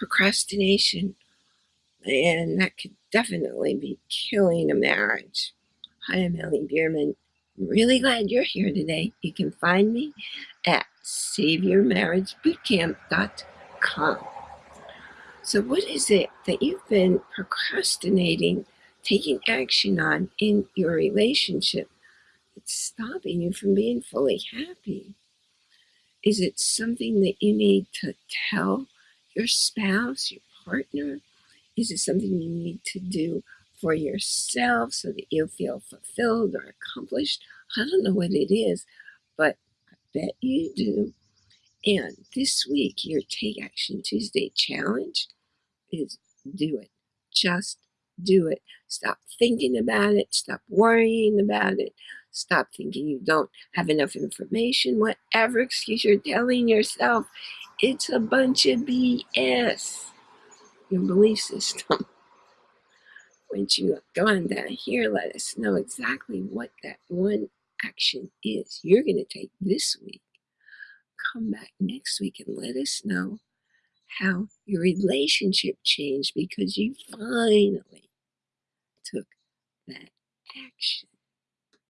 procrastination, and that could definitely be killing a marriage. Hi, I'm Ellie Bierman. I'm really glad you're here today. You can find me at SaveYourMarriageBootcamp.com. So, what is it that you've been procrastinating taking action on in your relationship that's stopping you from being fully happy? Is it something that you need to tell your spouse, your partner? Is it something you need to do for yourself so that you feel fulfilled or accomplished? I don't know what it is, but I bet you do. And this week, your Take Action Tuesday challenge is do it. Just do it. Stop thinking about it. Stop worrying about it. Stop thinking you don't have enough information. Whatever excuse you're telling yourself, it's a bunch of BS. Your belief system. Once you go on down here, let us know exactly what that one action is you're going to take this week. Come back next week and let us know how your relationship changed because you finally took that action.